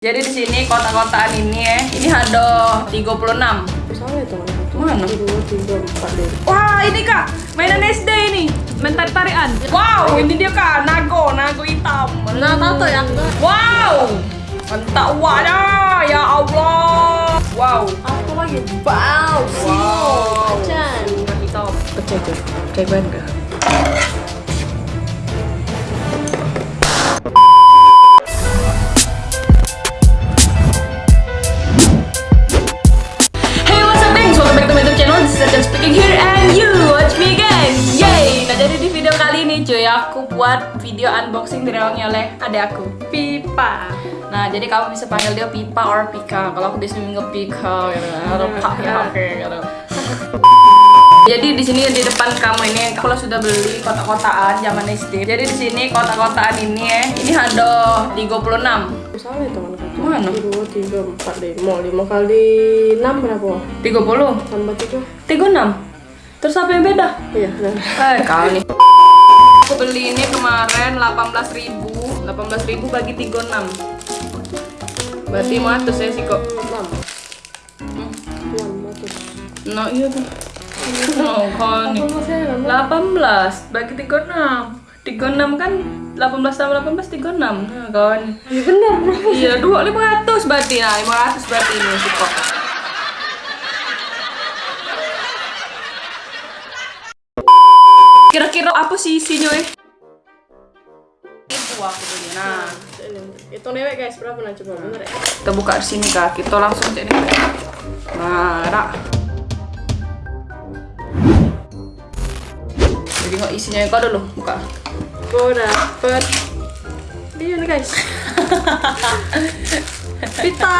Jadi di sini kota-kotaan ini ya, ini ada 36. Misalnya tuh Mana? Wah, ini Kak, mainan SD ini. Main tarik-tarian. Wow, ini dia Kak, nago, nago hitam. Nah, tato ya? Wow. Mantap wahnya, ya Allah. Wow. Apa lagi? Wow. Wow. Nago hitam. Pecah itu. Cek ban cuy Aku buat video unboxing direwangi oleh adik aku Pipa Nah jadi kamu bisa panggil dia Pipa or Pika Kalau aku sini nge Pika gitu Atau ya oke gitu jadi di sini di depan kamu ini aku sudah beli kotak-kotaan zaman SD. Jadi di sini kotak-kotaan ini ya, ini ada 36. Misalnya teman. Mana? Dua, tiga, empat. Mau lima kali enam berapa? 30. Tambah tiga. 36. Terus apa yang beda? Iya. Eh, kau nih. Beli ini kemarin 18.000. 18.000 bagi 36. Berarti mau atas ya sih kok. Enam. Hmm. Enam ratus. Nah, iya tuh. Oh, enam? 18 bagi 36. 36 kan 18 tambah 18 36. Nah, kawan. Iya benar. Iya, dua 500 berarti. Nah, 500 berarti ini sih kok. Kira-kira apa sih isinya eh? Itu aku punya. Nah, Itu newek guys, berapa nah coba bener ya? kita buka di sini kak. Kita langsung cek nih. Nah, ada. Jadi nggak isinya kau dulu buka. Gue dapet Iya nih guys Pita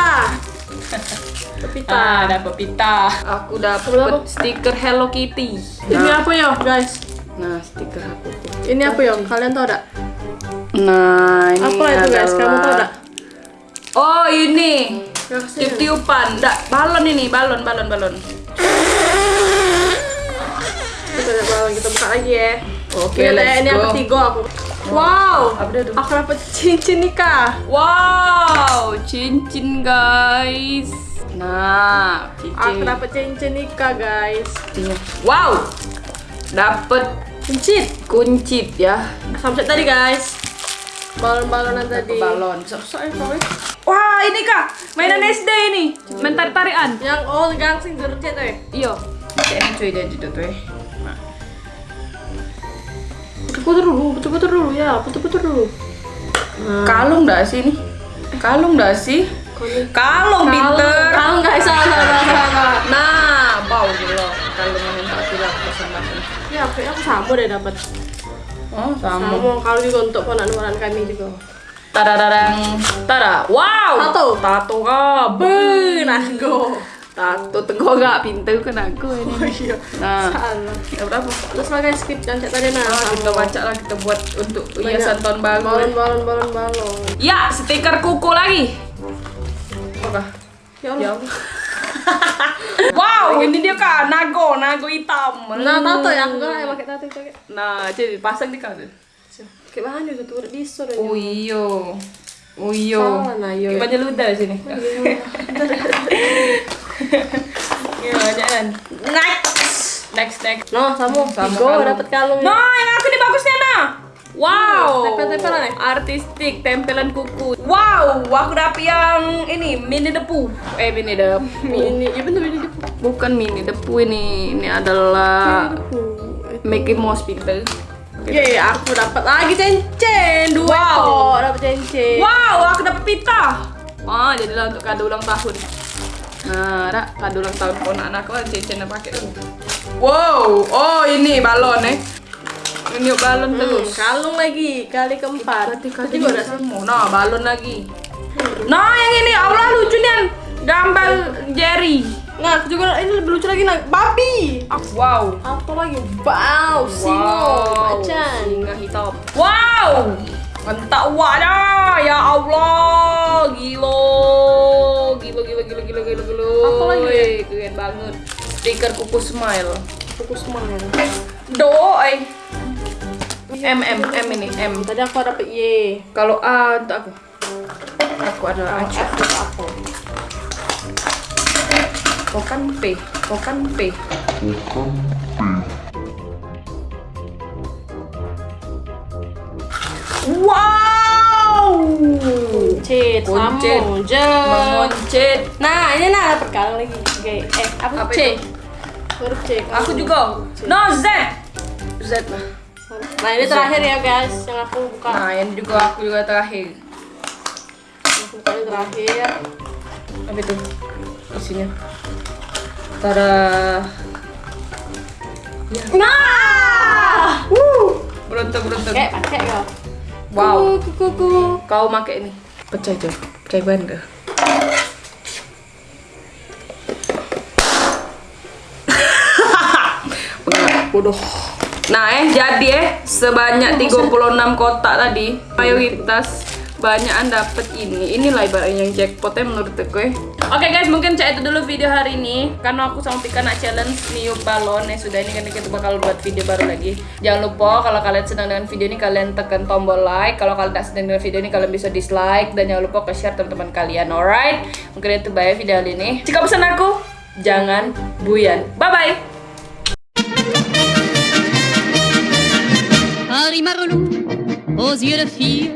Pita Ah, dapat pita. Aku dapat stiker Hello Kitty. Ini Nah, apa ya guys? Nah stiker aku tuh. Ini apa ya? Kalian tau gak? Nah, ini Apa itu guys? Kamu tau gak? Oh, ini. Tiup-tiupan. Nggak, balon ini, balon, balon, balon. Kita lihat bawah, kita buka lagi ya Oke, Ini, let's ini go. yang ketiga aku Wow? Aku dapet cincin nikah Wow, cincin guys. Nah, Aku cincin. dapet cincin nikah guys. Wow, dapat Cincin kuncit ya. Sampai tadi guys Balon-balonan tadi Balon. Sok-sok ya, eh. Wah, ini kak, mainan SD ini. Main tarik-tarian. Yang oh gangsing gerjet tuh ya Iya. Kayaknya cuy dia gitu tuh. eh. Nah. Putar dulu, putar-putar dulu ya Putar-putar dulu Nah Kalung nggak sih ini? Kalung nggak sih? Kalung. Kalung guys, salah, salah, salah, salah. Nah, bau gitu. Kalung yang tak bilang persembahan. Ya, kayaknya aku sama deh dapat. Oh, sama. Sama kalau juga untuk ponak-ponak kami juga. Tadadadang. Tada. Wow. Tato. Tato kah? Beuh, nago. Tato tengok gak pintu kan aku ini. Oh iya. Nah, Salah. ya berapa? Terus guys, skip dan tadi nah. Nah, kita baca lah kita buat untuk hiasan tahun baru. Balon, balon, balon, balon. Ya, stiker kuku lagi. Apa? Ya Ya Allah. Wow, ini dia kak, nago, nago hitam. Nah, tato ya, aku kan pakai tato itu. Nah, jadi pasang di kau. Kayak bahan juga tuh di store Oh iyo. Oh iyo. Salah, nah, iyo. Banyak ludah di sini. Iya, banyak kan. Next. Next, next. Sama. Sama Tigo kalung. dapat kalung. Nah, yang aku ini nah. Wow. Tempel-tempelan ya? Artistik, tempelan kuku. Wow, aku dapet yang ini mini depu. Eh, mini depu. Ini, ya bener ini depu. Bukan mini depu ini. Ini adalah Mickey Mouse pinter. Ye, aku dapat lagi cincin dua Wow. ekor dapat cincin. Wow, aku dapat pita. Wah, jadilah untuk kado ulang tahun. Nah, ada kado ulang tahun pun anakku kan cincin pakai dulu. Wow, oh ini balon eh. Ini balon Hmm, terus. kalung lagi kali keempat. Kado juga ada semua. Nah, balon lagi. Nah, yang ini Allah lucu nih. Gambar Jerry. Nah, juga ini lebih lucu lagi nah, babi. Wow. Apa lagi? Wow, singo, macan. Singa hitam. Wow. Mantap wahnya. Ya Allah. Gila. Gila gila gila gila gila gila. Apa lagi? Keren banget. Stiker kuku smile. Fokus semangat. Do, eh. M M M ini M. Tadi aku dapet Y. Kalau A untuk aku. Aku adalah. F itu aku. Kau kan P. Kau kan P. Wow. Cit, Kuncit. Mengoncit. Nah, ini nah dapat kaleng lagi. Oke, eh, aku Apa C. itu? Huruf C. Aku juga. No Z. Z lah. Nah, ini terakhir ya, guys, yang aku buka. Nah, ini juga aku juga terakhir. Aku buka ini terakhir. Apa itu? Isinya. Tada. Nah! Beruntung beruntung. Oke, pakai kau. Wow. Kuku, kuku. Kau pakai ini. Pecah aja. Pecah ban dah. Bodoh. Nah eh jadi eh sebanyak 36 kotak tadi mayoritas banyakan dapet ini. Inilah ibaratnya yang jackpotnya menurut aku eh. Oke guys mungkin cak itu dulu video hari ini. Karena aku sama Pika nak challenge niup balon. Ya sudah ini kan kita bakal buat video baru lagi. Jangan lupa kalau kalian senang dengan video ini kalian tekan tombol like. Kalau kalian tak senang dengan video ini kalian bisa dislike. Dan jangan lupa ke share teman-teman kalian alright? Mungkin itu bye video hari ini. Jika pesan aku jangan buyan. Bye bye Harry Marlou, aux yeux de fille,